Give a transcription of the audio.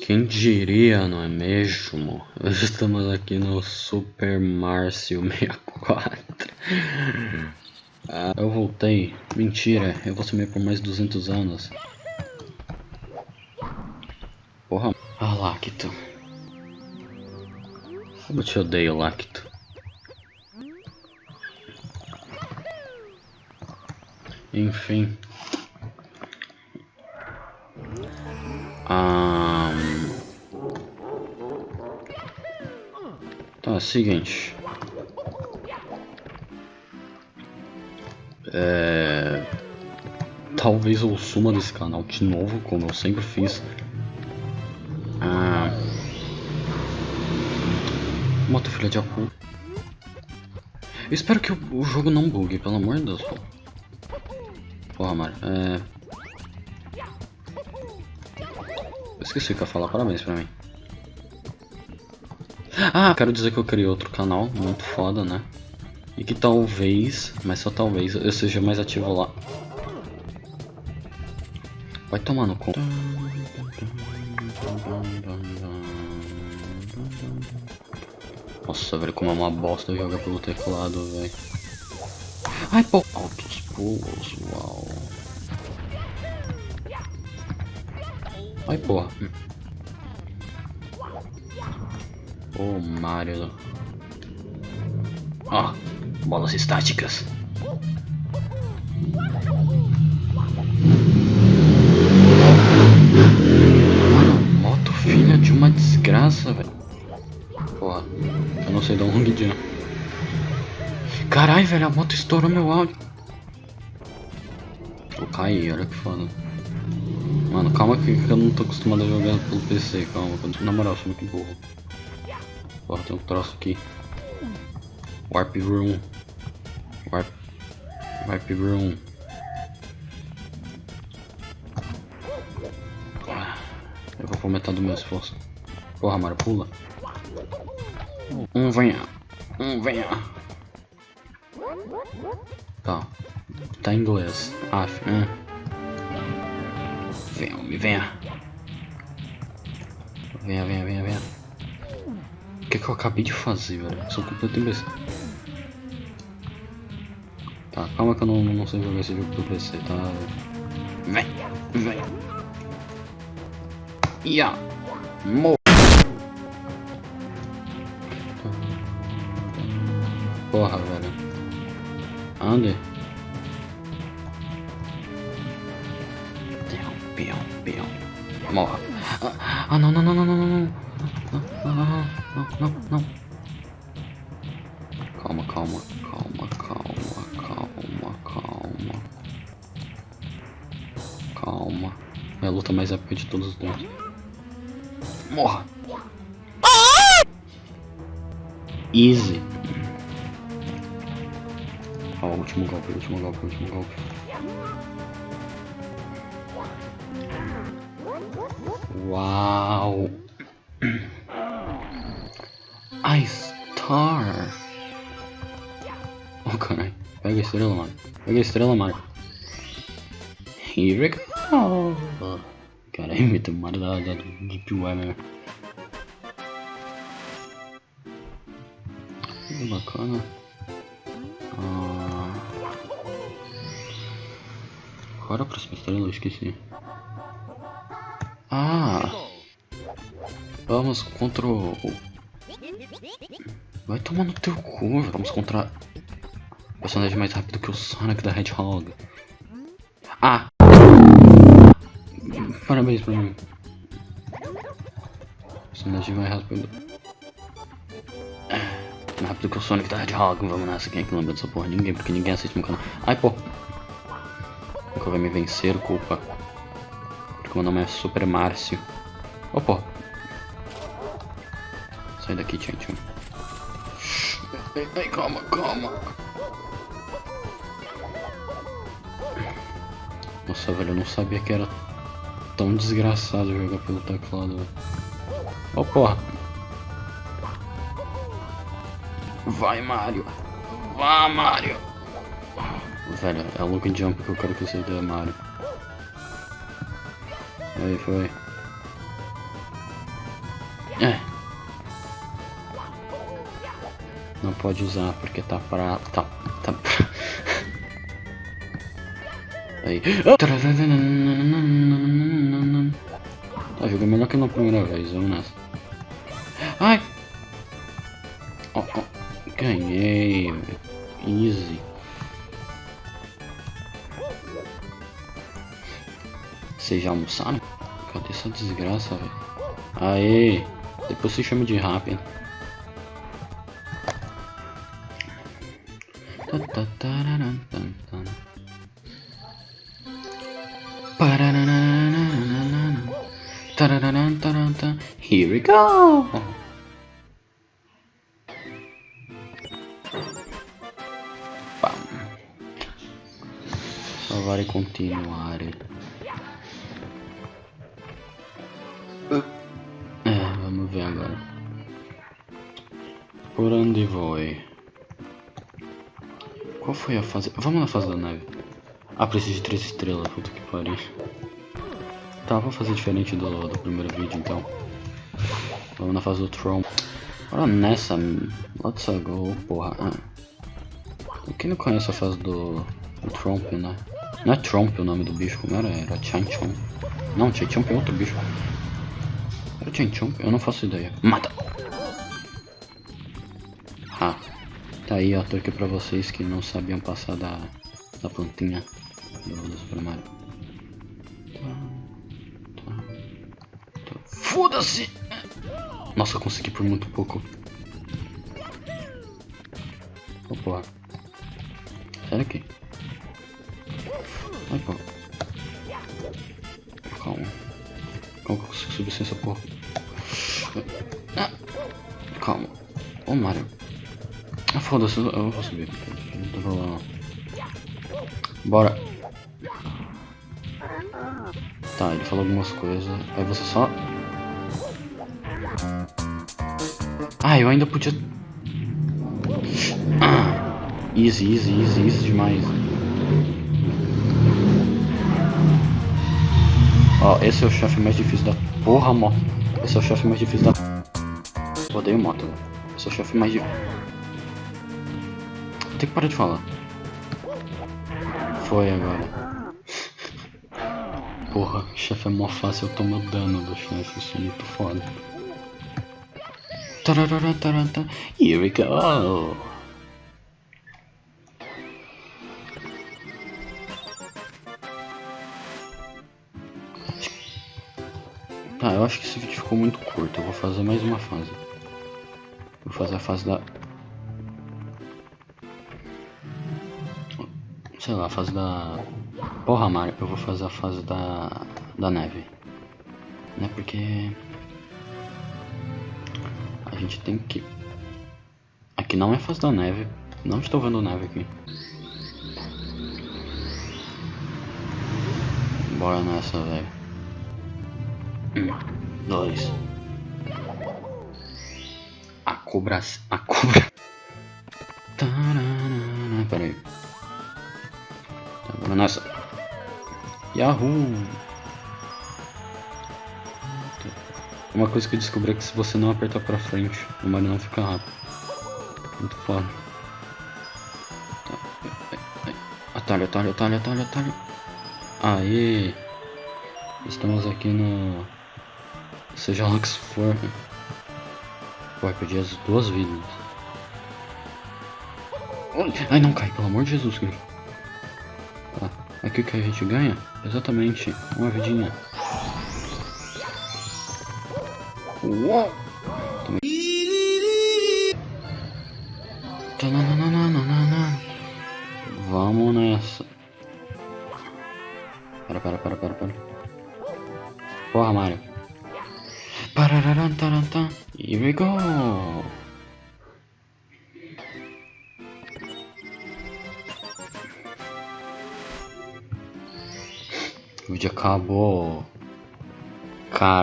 Quem diria, não é mesmo? Estamos aqui no Super Márcio 64. Ah, eu voltei. Mentira, eu vou sumir por mais 200 anos. Porra. Ah, Lacto. Como eu te odeio, Lacto. Enfim. Ah... Tá, seguinte. É... Talvez eu suma desse canal de novo, como eu sempre fiz. Ah... Moto filha de apu. Eu espero que o, o, jogo não bugue, pelo amor de Deus. Pô. Porra, Mario. É... Esqueci o que eu ia falar, parabéns pra mim. Ah, quero dizer que eu criei outro canal, muito foda, né? E que talvez, mas só talvez, eu seja mais ativo lá. Vai tomar no cu. Nossa, velho, como é uma bosta jogar pelo teclado, velho. Ai, pô. Altos pulos, uau. Ai, porra. Ô, oh, Mario. Ó, oh, bolas estáticas. Mano, moto filha de uma desgraça, velho. Porra, eu não sei dar um long jump. Caralho, velho, a moto estourou meu áudio. Eu caí, olha que foda. Mano, calma que eu não tô acostumado a jogar pelo PC, calma. Na moral, sou muito burro. Porra, tem um troço aqui. Warp Room. Warp... Warp Room. Eu vou aumentar do meu esforço. Porra, Mario, pula. Um venha. Um venha. Tá. Tá em inglês. Af. Hum. Venha, me venha. Venha, venha, venha, venha. Que, que eu acabei de fazer, velho? Eu sou completo imbecil. Tá, calma que eu não, não sei jogar esse jogo pro PC, tá? Vem, vem. Ia. Mo. Porra, velho. Ande. Peão, peão. Morra. Ah, ah, não, não, não, não, não. Não, não, não, não. Calma, calma, calma, calma, calma, calma. Calma. É a luta mais épica de todos os tempos. Morra. Easy. Ó, o último golpe, último golpe, último golpe. Uau! Oh, caralho. Pega a estrela, mano. Pega a estrela, mano. Here we go! Caralho, imita o Mario da, da Deep Web, Que bacana. Ah... Qual era a próxima estrela? Eu esqueci. Ah! Vamos contra o... Vai tomar no teu cu, vamos contra... O personagem mais rápido que o Sonic da Hedgehog. Ah! Parabéns pra mim. Personagem mais rápido. Mais rápido que o Sonic da Hedgehog. Vamos nessa, quem é que lembra dessa porra? Ninguém, porque ninguém assiste meu canal. Ai, pô! Nunca vai me vencer, culpa. Meu nome é Super Márcio. Ô, pô. Sai daqui, tchau, ai, calma, calma. Nossa, velho, eu não sabia que era tão desgraçado jogar pelo teclado. Ô, oh, porra. Vai, Mario. Vá, Mario. Velho, é o look jump que eu quero que você dê, Mario. Aí foi. É. Não pode usar porque tá pra. tá. tá. Aí. Tá, jogando melhor que na primeira vez, vamos nessa. Ai! Oh, oh. Ganhei. Easy. Vocês já almoçaram? Cadê essa desgraça, velho? Aê! Depois se chama de rápido. Here we go! Pam. Salvar e continuar. É, vamos ver agora. Por onde vou? Qual foi a fase? Vamos na fase da neve. Ah, preciso de três estrelas, puta que pariu. Tá, vou fazer diferente do, do primeiro vídeo então. Vamos na fase do Tron. Bora nessa. Let's go, porra. Ah. Quem não conhece a fase do, do Tromp, né? Não é Tromp o nome do bicho, como era? Era Chanchon. Não, Chanchomp é outro bicho. Era Chanchomp? Eu não faço ideia. Mata! Ah. Tá aí, ó, tô aqui pra vocês que não sabiam passar da, da plantinha do, do Super Mario. Foda-se! Nossa, consegui por muito pouco. Opa. Sai daqui. Ai, pô. Calma. Calma que eu consigo subir sem essa porra. Ah. Calma. Ô, Mario. Ah, foda-se, eu vou subir. Não tem problema Bora. Tá, ele falou algumas coisas. Aí você só... Ah, eu ainda podia... Ah, easy, easy, easy, easy demais. Ó, esse é o chefe mais difícil da... Porra, moto. Esse é o chefe mais difícil da... Odeio moto. Esse é o chefe mais difícil. Tem que parar de falar. Foi agora. Porra, chefe é mó fácil, eu tomo dano do chefe, isso é muito foda. Tararara, Here we go! Tá, eu acho que esse vídeo ficou muito curto, eu vou fazer mais uma fase. Vou fazer a fase da sei lá, a fase da... Porra, Mario, eu vou fazer a fase da, da neve. Né, porque... A gente tem que... Aqui não é fase da neve. Não estou vendo neve aqui. Bora nessa, velho. Um, dois. A cobra... A cobra... Nessa. Yahoo! Uma coisa que eu descobri é que se você não apertar pra frente, o Mario não fica rápido. Muito foda. Atalho, atalho, atalho, atalho, atalho. Aê! Estamos aqui no... Seja lá que for. Pô, perdi as duas vidas. Ai, não cai, pelo amor de Jesus, cara. Aqui que a gente ganha? Exatamente, uma vidinha. Uou! Vamos nessa. Para, para, para, para, para. Porra, Mario. Here we go. Acabou. Caralho.